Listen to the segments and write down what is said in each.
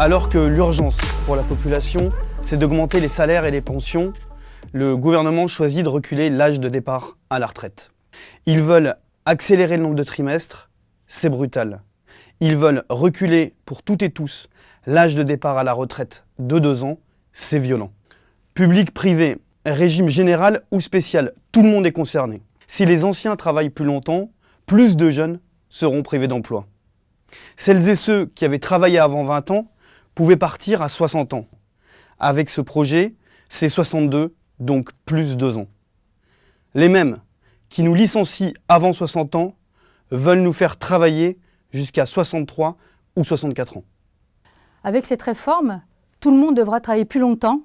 Alors que l'urgence pour la population, c'est d'augmenter les salaires et les pensions, le gouvernement choisit de reculer l'âge de départ à la retraite. Ils veulent accélérer le nombre de trimestres, c'est brutal. Ils veulent reculer pour toutes et tous l'âge de départ à la retraite de deux ans, c'est violent. Public, privé, régime général ou spécial, tout le monde est concerné. Si les anciens travaillent plus longtemps, plus de jeunes seront privés d'emploi. Celles et ceux qui avaient travaillé avant 20 ans pouvaient partir à 60 ans. Avec ce projet, c'est 62, donc plus 2 ans. Les mêmes qui nous licencient avant 60 ans veulent nous faire travailler jusqu'à 63 ou 64 ans. Avec cette réforme, tout le monde devra travailler plus longtemps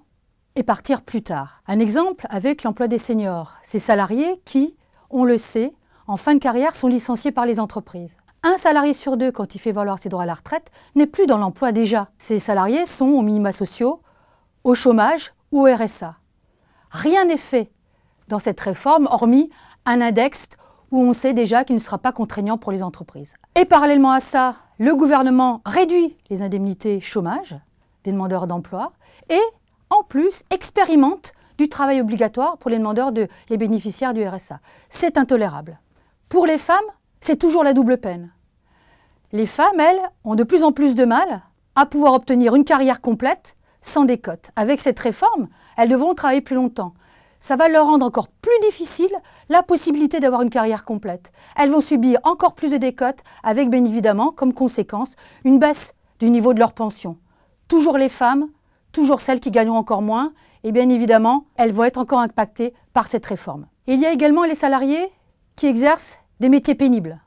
et partir plus tard. Un exemple avec l'emploi des seniors, ces salariés qui, on le sait, en fin de carrière sont licenciés par les entreprises. Un salarié sur deux, quand il fait valoir ses droits à la retraite, n'est plus dans l'emploi déjà. Ces salariés sont aux minima sociaux, au chômage ou au RSA. Rien n'est fait dans cette réforme, hormis un index où on sait déjà qu'il ne sera pas contraignant pour les entreprises. Et parallèlement à ça, le gouvernement réduit les indemnités chômage des demandeurs d'emploi et, en plus, expérimente du travail obligatoire pour les demandeurs, de, les bénéficiaires du RSA. C'est intolérable. Pour les femmes, c'est toujours la double peine. Les femmes, elles, ont de plus en plus de mal à pouvoir obtenir une carrière complète sans décote. Avec cette réforme, elles devront travailler plus longtemps. Ça va leur rendre encore plus difficile la possibilité d'avoir une carrière complète. Elles vont subir encore plus de décotes avec bien évidemment comme conséquence une baisse du niveau de leur pension. Toujours les femmes, toujours celles qui gagneront encore moins et bien évidemment, elles vont être encore impactées par cette réforme. Il y a également les salariés qui exercent des métiers pénibles.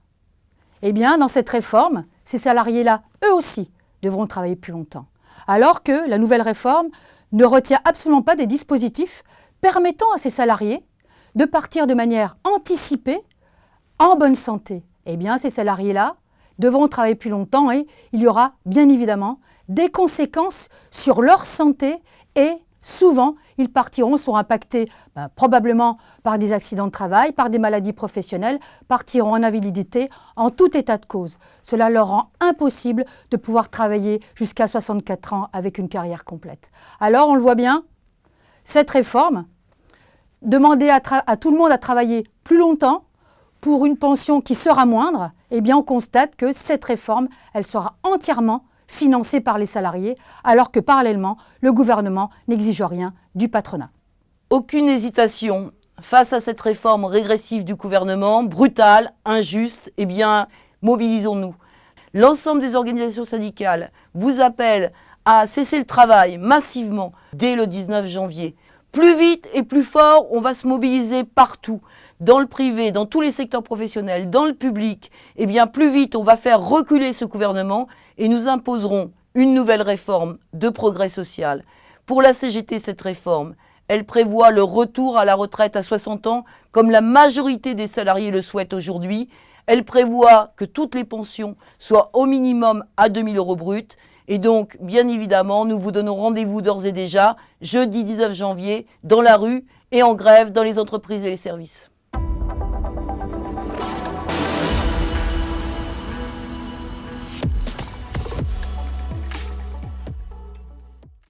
Eh bien, dans cette réforme, ces salariés-là, eux aussi, devront travailler plus longtemps. Alors que la nouvelle réforme ne retient absolument pas des dispositifs permettant à ces salariés de partir de manière anticipée en bonne santé. Eh bien, ces salariés-là devront travailler plus longtemps et il y aura bien évidemment des conséquences sur leur santé et souvent, ils partiront, seront impactés ben, probablement par des accidents de travail, par des maladies professionnelles, partiront en invalidité en tout état de cause. Cela leur rend impossible de pouvoir travailler jusqu'à 64 ans avec une carrière complète. Alors, on le voit bien, cette réforme, demander à, à tout le monde à travailler plus longtemps pour une pension qui sera moindre, eh bien on constate que cette réforme, elle sera entièrement financés par les salariés, alors que parallèlement, le gouvernement n'exige rien du patronat. Aucune hésitation face à cette réforme régressive du gouvernement, brutale, injuste, eh bien, mobilisons-nous. L'ensemble des organisations syndicales vous appellent à cesser le travail massivement dès le 19 janvier. Plus vite et plus fort, on va se mobiliser partout dans le privé, dans tous les secteurs professionnels, dans le public, eh bien plus vite on va faire reculer ce gouvernement et nous imposerons une nouvelle réforme de progrès social. Pour la CGT, cette réforme, elle prévoit le retour à la retraite à 60 ans, comme la majorité des salariés le souhaitent aujourd'hui. Elle prévoit que toutes les pensions soient au minimum à 2000 euros bruts. Et donc, bien évidemment, nous vous donnons rendez-vous d'ores et déjà, jeudi 19 janvier, dans la rue et en grève dans les entreprises et les services.